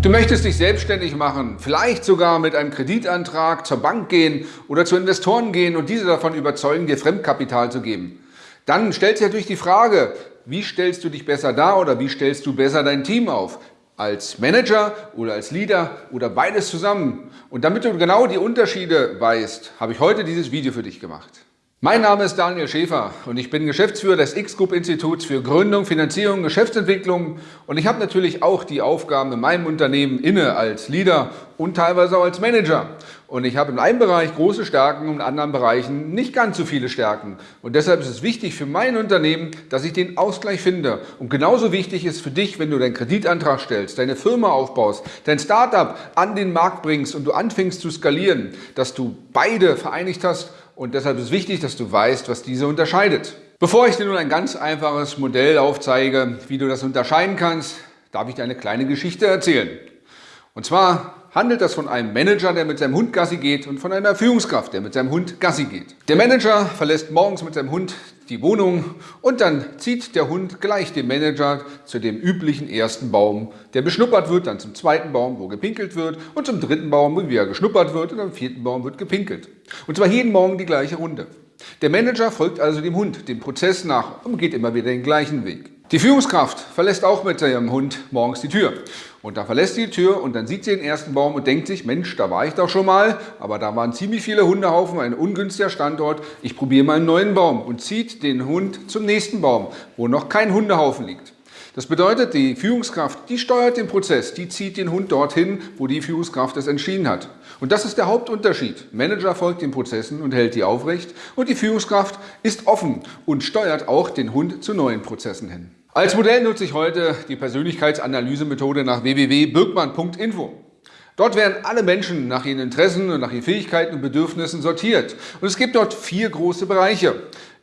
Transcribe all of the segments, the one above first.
Du möchtest dich selbstständig machen, vielleicht sogar mit einem Kreditantrag zur Bank gehen oder zu Investoren gehen und diese davon überzeugen, dir Fremdkapital zu geben. Dann stellt sich natürlich die Frage, wie stellst du dich besser dar oder wie stellst du besser dein Team auf? Als Manager oder als Leader oder beides zusammen. Und damit du genau die Unterschiede weißt, habe ich heute dieses Video für dich gemacht. Mein Name ist Daniel Schäfer und ich bin Geschäftsführer des X-Group Instituts für Gründung, Finanzierung, Geschäftsentwicklung und ich habe natürlich auch die Aufgaben in meinem Unternehmen inne als Leader und teilweise auch als Manager. Und ich habe in einem Bereich große Stärken und in anderen Bereichen nicht ganz so viele Stärken. Und deshalb ist es wichtig für mein Unternehmen, dass ich den Ausgleich finde. Und genauso wichtig ist für dich, wenn du deinen Kreditantrag stellst, deine Firma aufbaust, dein Startup an den Markt bringst und du anfängst zu skalieren, dass du beide vereinigt hast und deshalb ist es wichtig, dass du weißt, was diese unterscheidet. Bevor ich dir nun ein ganz einfaches Modell aufzeige, wie du das unterscheiden kannst, darf ich dir eine kleine Geschichte erzählen. Und zwar handelt das von einem Manager, der mit seinem Hund Gassi geht und von einer Führungskraft, der mit seinem Hund Gassi geht. Der Manager verlässt morgens mit seinem Hund die Wohnung und dann zieht der Hund gleich den Manager zu dem üblichen ersten Baum, der beschnuppert wird, dann zum zweiten Baum, wo gepinkelt wird und zum dritten Baum, wo wieder geschnuppert wird und am vierten Baum wird gepinkelt. Und zwar jeden Morgen die gleiche Runde. Der Manager folgt also dem Hund, dem Prozess nach und geht immer wieder den gleichen Weg. Die Führungskraft verlässt auch mit ihrem Hund morgens die Tür. Und da verlässt sie die Tür und dann sieht sie den ersten Baum und denkt sich, Mensch, da war ich doch schon mal, aber da waren ziemlich viele Hundehaufen, ein ungünstiger Standort, ich probiere mal einen neuen Baum und zieht den Hund zum nächsten Baum, wo noch kein Hundehaufen liegt. Das bedeutet, die Führungskraft, die steuert den Prozess, die zieht den Hund dorthin, wo die Führungskraft es entschieden hat. Und das ist der Hauptunterschied. Manager folgt den Prozessen und hält die aufrecht und die Führungskraft ist offen und steuert auch den Hund zu neuen Prozessen hin. Als Modell nutze ich heute die Persönlichkeitsanalysemethode nach www.birkmann.info. Dort werden alle Menschen nach ihren Interessen und nach ihren Fähigkeiten und Bedürfnissen sortiert. Und es gibt dort vier große Bereiche.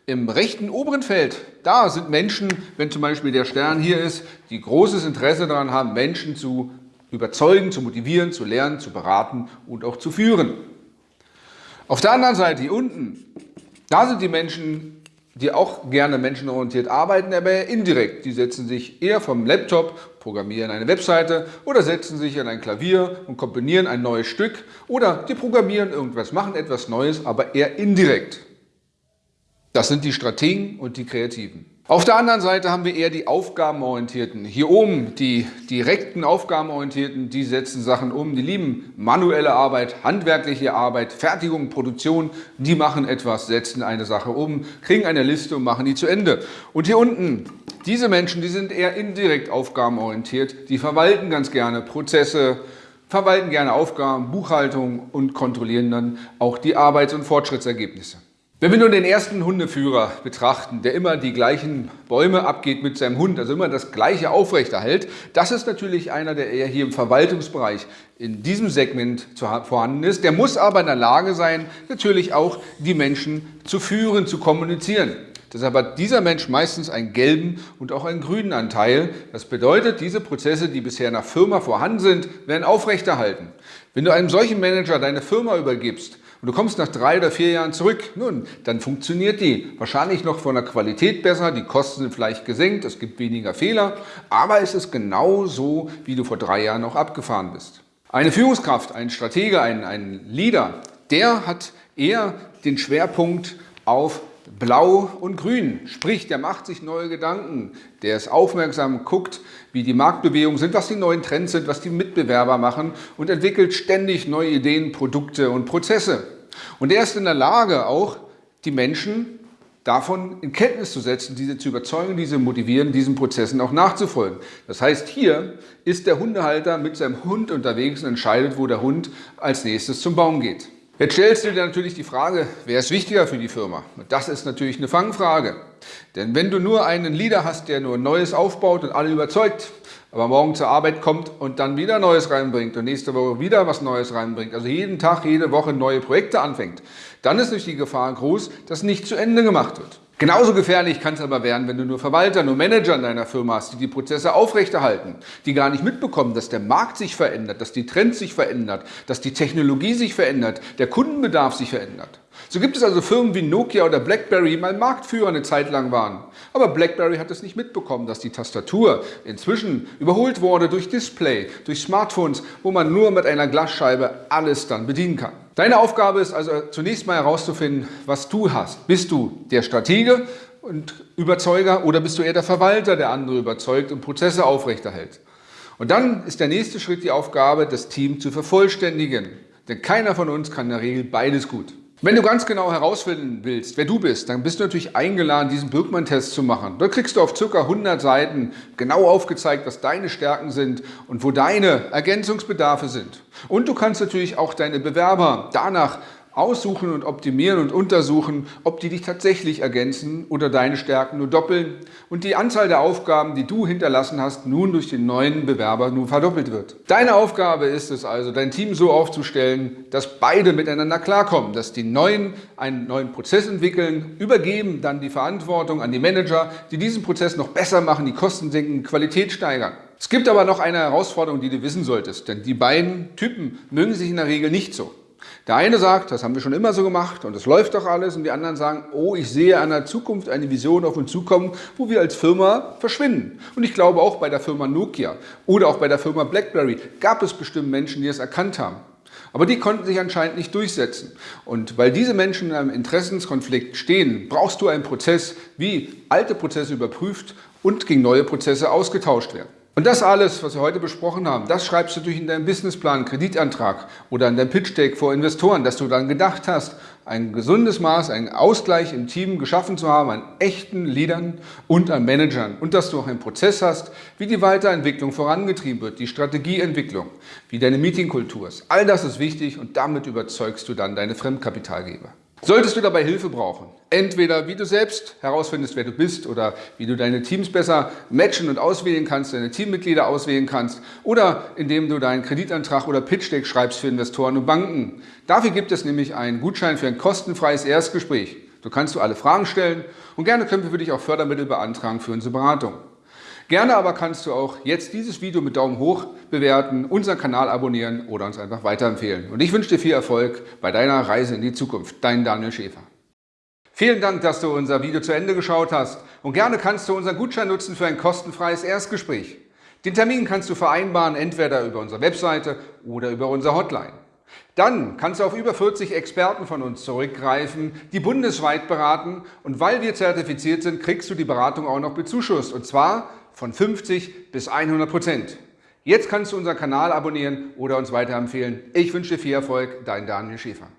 Im rechten oberen Feld, da sind Menschen, wenn zum Beispiel der Stern hier ist, die großes Interesse daran haben, Menschen zu überzeugen, zu motivieren, zu lernen, zu beraten und auch zu führen. Auf der anderen Seite, hier unten, da sind die Menschen, die auch gerne menschenorientiert arbeiten, aber indirekt. Die setzen sich eher vom Laptop, programmieren eine Webseite oder setzen sich an ein Klavier und komponieren ein neues Stück oder die programmieren irgendwas, machen etwas Neues, aber eher indirekt. Das sind die Strategen und die Kreativen. Auf der anderen Seite haben wir eher die Aufgabenorientierten. Hier oben die direkten Aufgabenorientierten, die setzen Sachen um, die lieben manuelle Arbeit, handwerkliche Arbeit, Fertigung, Produktion, die machen etwas, setzen eine Sache um, kriegen eine Liste und machen die zu Ende. Und hier unten, diese Menschen, die sind eher indirekt aufgabenorientiert, die verwalten ganz gerne Prozesse, verwalten gerne Aufgaben, Buchhaltung und kontrollieren dann auch die Arbeits- und Fortschrittsergebnisse. Wenn wir nun den ersten Hundeführer betrachten, der immer die gleichen Bäume abgeht mit seinem Hund, also immer das Gleiche aufrechterhält, das ist natürlich einer, der eher hier im Verwaltungsbereich in diesem Segment vorhanden ist. Der muss aber in der Lage sein, natürlich auch die Menschen zu führen, zu kommunizieren. Deshalb hat dieser Mensch meistens einen gelben und auch einen grünen Anteil. Das bedeutet, diese Prozesse, die bisher der Firma vorhanden sind, werden aufrechterhalten. Wenn du einem solchen Manager deine Firma übergibst, und du kommst nach drei oder vier Jahren zurück, nun, dann funktioniert die wahrscheinlich noch von der Qualität besser, die Kosten sind vielleicht gesenkt, es gibt weniger Fehler, aber es ist genau so, wie du vor drei Jahren noch abgefahren bist. Eine Führungskraft, ein Stratege, ein, ein Leader, der hat eher den Schwerpunkt auf Blau und Grün, sprich, der macht sich neue Gedanken, der ist aufmerksam, guckt, wie die Marktbewegungen sind, was die neuen Trends sind, was die Mitbewerber machen und entwickelt ständig neue Ideen, Produkte und Prozesse. Und er ist in der Lage, auch die Menschen davon in Kenntnis zu setzen, diese zu überzeugen, diese motivieren, diesen Prozessen auch nachzufolgen. Das heißt, hier ist der Hundehalter mit seinem Hund unterwegs und entscheidet, wo der Hund als nächstes zum Baum geht. Jetzt stellst du dir natürlich die Frage, wer ist wichtiger für die Firma? Und das ist natürlich eine Fangfrage. Denn wenn du nur einen Leader hast, der nur Neues aufbaut und alle überzeugt, aber morgen zur Arbeit kommt und dann wieder Neues reinbringt und nächste Woche wieder was Neues reinbringt, also jeden Tag, jede Woche neue Projekte anfängt, dann ist natürlich die Gefahr groß, dass nicht zu Ende gemacht wird. Genauso gefährlich kann es aber werden, wenn du nur Verwalter, nur Manager in deiner Firma hast, die die Prozesse aufrechterhalten, die gar nicht mitbekommen, dass der Markt sich verändert, dass die Trends sich verändert, dass die Technologie sich verändert, der Kundenbedarf sich verändert. So gibt es also Firmen wie Nokia oder BlackBerry, die mal Marktführer eine Zeit lang waren. Aber BlackBerry hat es nicht mitbekommen, dass die Tastatur inzwischen überholt wurde durch Display, durch Smartphones, wo man nur mit einer Glasscheibe alles dann bedienen kann. Deine Aufgabe ist also zunächst mal herauszufinden, was du hast. Bist du der Stratege und Überzeuger oder bist du eher der Verwalter, der andere überzeugt und Prozesse aufrechterhält? Und dann ist der nächste Schritt die Aufgabe, das Team zu vervollständigen. Denn keiner von uns kann in der Regel beides gut. Wenn du ganz genau herausfinden willst, wer du bist, dann bist du natürlich eingeladen, diesen Birkmann-Test zu machen. Da kriegst du auf ca. 100 Seiten genau aufgezeigt, was deine Stärken sind und wo deine Ergänzungsbedarfe sind. Und du kannst natürlich auch deine Bewerber danach aussuchen und optimieren und untersuchen, ob die dich tatsächlich ergänzen oder deine Stärken nur doppeln und die Anzahl der Aufgaben, die du hinterlassen hast, nun durch den neuen Bewerber nun verdoppelt wird. Deine Aufgabe ist es also, dein Team so aufzustellen, dass beide miteinander klarkommen, dass die Neuen einen neuen Prozess entwickeln, übergeben dann die Verantwortung an die Manager, die diesen Prozess noch besser machen, die Kosten senken, Qualität steigern. Es gibt aber noch eine Herausforderung, die du wissen solltest, denn die beiden Typen mögen sich in der Regel nicht so. Der eine sagt, das haben wir schon immer so gemacht und es läuft doch alles und die anderen sagen, oh, ich sehe an der Zukunft eine Vision auf uns zukommen, wo wir als Firma verschwinden. Und ich glaube auch bei der Firma Nokia oder auch bei der Firma BlackBerry gab es bestimmt Menschen, die es erkannt haben. Aber die konnten sich anscheinend nicht durchsetzen. Und weil diese Menschen in einem Interessenskonflikt stehen, brauchst du einen Prozess, wie alte Prozesse überprüft und gegen neue Prozesse ausgetauscht werden. Und das alles, was wir heute besprochen haben, das schreibst du durch in deinen Businessplan, Kreditantrag oder in deinem Pitch Deck vor Investoren, dass du dann gedacht hast, ein gesundes Maß, einen Ausgleich im Team geschaffen zu haben an echten Leadern und an Managern und dass du auch einen Prozess hast, wie die Weiterentwicklung vorangetrieben wird, die Strategieentwicklung, wie deine Meetingkultur ist. All das ist wichtig und damit überzeugst du dann deine Fremdkapitalgeber. Solltest du dabei Hilfe brauchen, entweder wie du selbst herausfindest, wer du bist oder wie du deine Teams besser matchen und auswählen kannst, deine Teammitglieder auswählen kannst oder indem du deinen Kreditantrag oder Pitch-Deck schreibst für Investoren und Banken. Dafür gibt es nämlich einen Gutschein für ein kostenfreies Erstgespräch. Du kannst du alle Fragen stellen und gerne können wir für dich auch Fördermittel beantragen für unsere Beratung. Gerne aber kannst du auch jetzt dieses Video mit Daumen hoch bewerten, unseren Kanal abonnieren oder uns einfach weiterempfehlen. Und ich wünsche dir viel Erfolg bei deiner Reise in die Zukunft. Dein Daniel Schäfer. Vielen Dank, dass du unser Video zu Ende geschaut hast und gerne kannst du unseren Gutschein nutzen für ein kostenfreies Erstgespräch. Den Termin kannst du vereinbaren, entweder über unsere Webseite oder über unsere Hotline. Dann kannst du auf über 40 Experten von uns zurückgreifen, die bundesweit beraten und weil wir zertifiziert sind, kriegst du die Beratung auch noch bezuschusst und zwar von 50 bis 100 Prozent. Jetzt kannst du unseren Kanal abonnieren oder uns weiterempfehlen. Ich wünsche dir viel Erfolg, dein Daniel Schäfer.